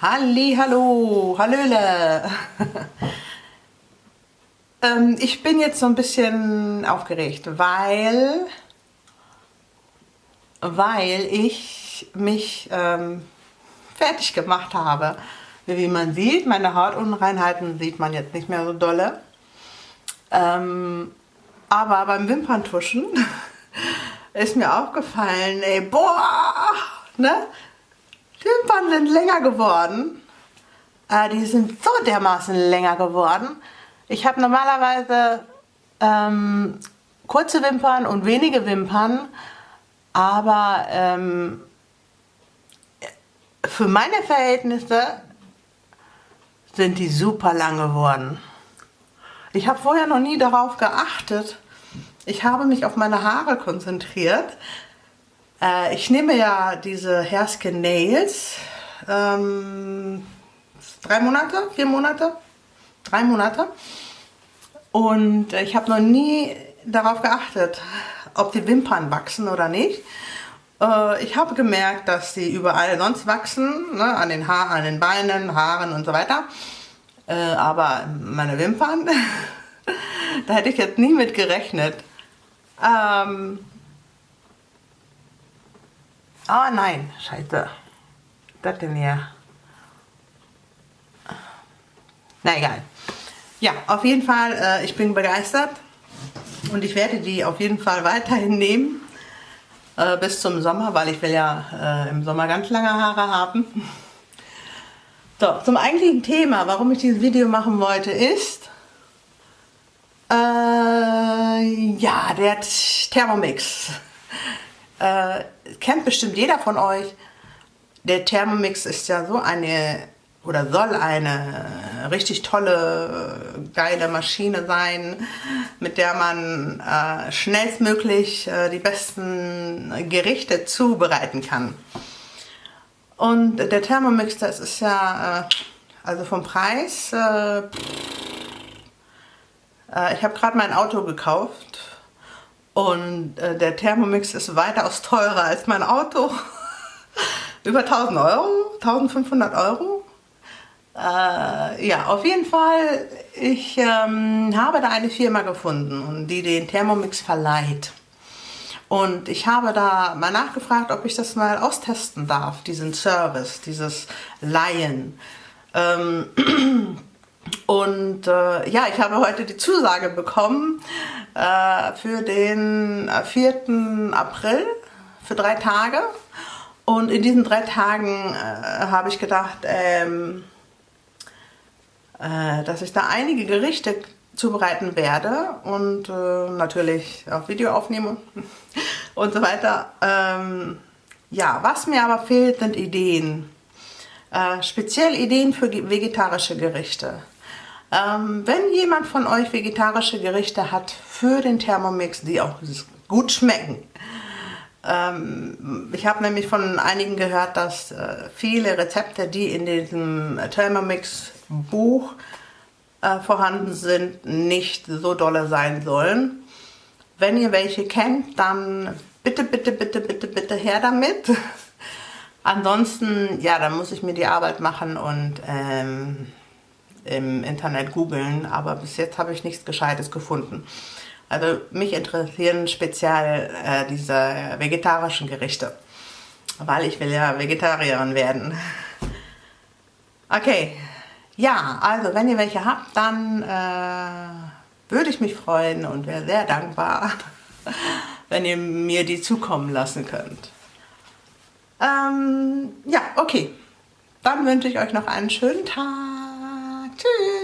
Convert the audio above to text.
Halli, hallo, hallöle. ähm, ich bin jetzt so ein bisschen aufgeregt, weil, weil ich mich ähm, fertig gemacht habe. Wie man sieht, meine Hautunreinheiten sieht man jetzt nicht mehr so dolle. Ähm, aber beim Wimperntuschen ist mir aufgefallen, ey, boah, ne? Wimpern sind länger geworden. Äh, die sind so dermaßen länger geworden. Ich habe normalerweise ähm, kurze Wimpern und wenige Wimpern, aber ähm, für meine Verhältnisse sind die super lang geworden. Ich habe vorher noch nie darauf geachtet. Ich habe mich auf meine Haare konzentriert. Äh, ich nehme ja diese Hairskin Nails. Ähm, drei Monate, vier Monate, drei Monate. Und ich habe noch nie darauf geachtet, ob die Wimpern wachsen oder nicht. Äh, ich habe gemerkt, dass sie überall sonst wachsen, ne, an den Haaren, an den Beinen, Haaren und so weiter. Äh, aber meine Wimpern, da hätte ich jetzt nie mit gerechnet. Ähm oh nein, scheiße. Das denn hier? Na egal. Ja, auf jeden Fall, äh, ich bin begeistert. Und ich werde die auf jeden Fall weiterhin nehmen. Äh, bis zum Sommer, weil ich will ja äh, im Sommer ganz lange Haare haben. So, zum eigentlichen Thema, warum ich dieses Video machen wollte, ist, äh, ja, der Thermomix. Äh, kennt bestimmt jeder von euch. Der Thermomix ist ja so eine, oder soll eine richtig tolle, geile Maschine sein, mit der man äh, schnellstmöglich äh, die besten Gerichte zubereiten kann. Und der Thermomix, das ist ja, äh, also vom Preis, äh, äh, ich habe gerade mein Auto gekauft und äh, der Thermomix ist weitaus teurer als mein Auto. Über 1000 Euro, 1500 Euro. Äh, ja, auf jeden Fall, ich ähm, habe da eine Firma gefunden, und die den Thermomix verleiht. Und ich habe da mal nachgefragt, ob ich das mal austesten darf, diesen Service, dieses Leihen. Ähm, und äh, ja, ich habe heute die Zusage bekommen äh, für den 4. April, für drei Tage. Und in diesen drei Tagen äh, habe ich gedacht, ähm, äh, dass ich da einige Gerichte zubereiten werde und äh, natürlich auch Video aufnehme und so weiter. Ähm, ja, was mir aber fehlt, sind Ideen. Äh, speziell Ideen für vegetarische Gerichte. Ähm, wenn jemand von euch vegetarische Gerichte hat für den Thermomix, die auch gut schmecken, ähm, ich habe nämlich von einigen gehört, dass äh, viele Rezepte, die in diesem Thermomix Buch äh, vorhanden sind, nicht so dolle sein sollen. Wenn ihr welche kennt, dann bitte, bitte, bitte, bitte, bitte her damit. Ansonsten, ja, dann muss ich mir die Arbeit machen und ähm, im Internet googeln, aber bis jetzt habe ich nichts Gescheites gefunden. Also mich interessieren speziell äh, diese vegetarischen Gerichte, weil ich will ja Vegetarierin werden. Okay, ja, also wenn ihr welche habt, dann äh, würde ich mich freuen und wäre sehr dankbar, wenn ihr mir die zukommen lassen könnt. Ähm, ja, okay. Dann wünsche ich euch noch einen schönen Tag. Two.